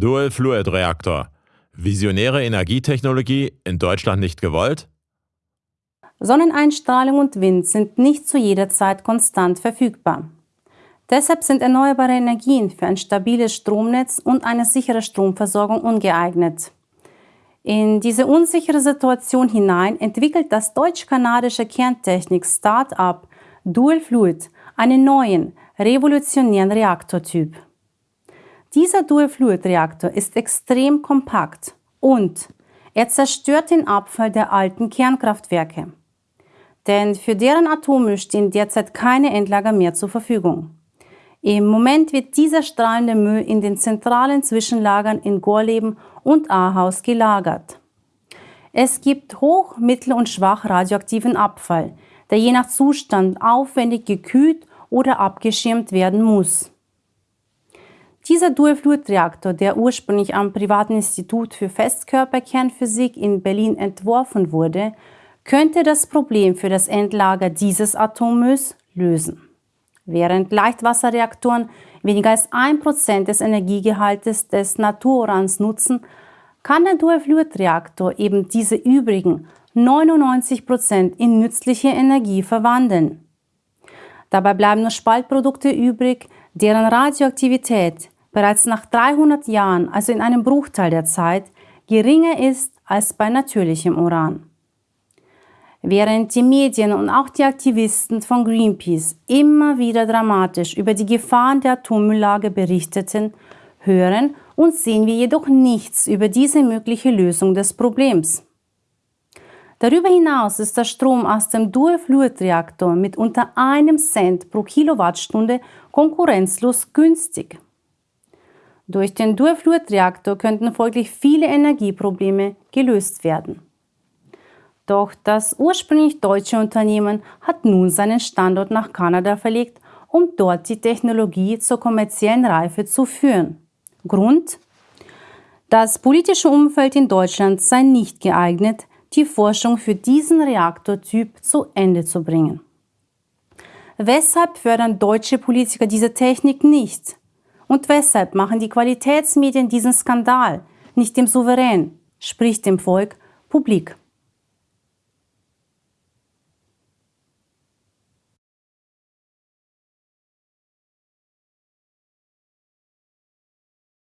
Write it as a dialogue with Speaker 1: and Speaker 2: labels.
Speaker 1: Dual-Fluid-Reaktor. Visionäre Energietechnologie in Deutschland nicht gewollt?
Speaker 2: Sonneneinstrahlung und Wind sind nicht zu jeder Zeit konstant verfügbar. Deshalb sind erneuerbare Energien für ein stabiles Stromnetz und eine sichere Stromversorgung ungeeignet. In diese unsichere Situation hinein entwickelt das deutsch-kanadische Kerntechnik-Start-up Dual Fluid einen neuen, revolutionären Reaktortyp. Dieser Dual-Fluid-Reaktor ist extrem kompakt und er zerstört den Abfall der alten Kernkraftwerke. Denn für deren Atome stehen derzeit keine Endlager mehr zur Verfügung. Im Moment wird dieser strahlende Müll in den zentralen Zwischenlagern in Gorleben und Ahaus gelagert. Es gibt hoch-, mittel- und schwach radioaktiven Abfall, der je nach Zustand aufwendig gekühlt oder abgeschirmt werden muss. Dieser Dual-Fluid-Reaktor, der ursprünglich am Privaten Institut für Festkörperkernphysik in Berlin entworfen wurde, könnte das Problem für das Endlager dieses Atommülls lösen. Während Leichtwasserreaktoren weniger als 1% des Energiegehaltes des Natururans nutzen, kann der Dual-Fluid-Reaktor eben diese übrigen 99% in nützliche Energie verwandeln. Dabei bleiben nur Spaltprodukte übrig, deren Radioaktivität bereits nach 300 Jahren, also in einem Bruchteil der Zeit, geringer ist als bei natürlichem Uran. Während die Medien und auch die Aktivisten von Greenpeace immer wieder dramatisch über die Gefahren der Atommülllage berichteten, hören und sehen wir jedoch nichts über diese mögliche Lösung des Problems. Darüber hinaus ist der Strom aus dem Dual-Fluid-Reaktor mit unter einem Cent pro Kilowattstunde konkurrenzlos günstig. Durch den Dual-Fluid-Reaktor könnten folglich viele Energieprobleme gelöst werden. Doch das ursprünglich deutsche Unternehmen hat nun seinen Standort nach Kanada verlegt, um dort die Technologie zur kommerziellen Reife zu führen. Grund? Das politische Umfeld in Deutschland sei nicht geeignet, die Forschung für diesen Reaktortyp zu Ende zu bringen. Weshalb fördern deutsche Politiker diese Technik nicht? Und weshalb machen die Qualitätsmedien diesen Skandal nicht dem Souverän, sprich dem Volk, publik?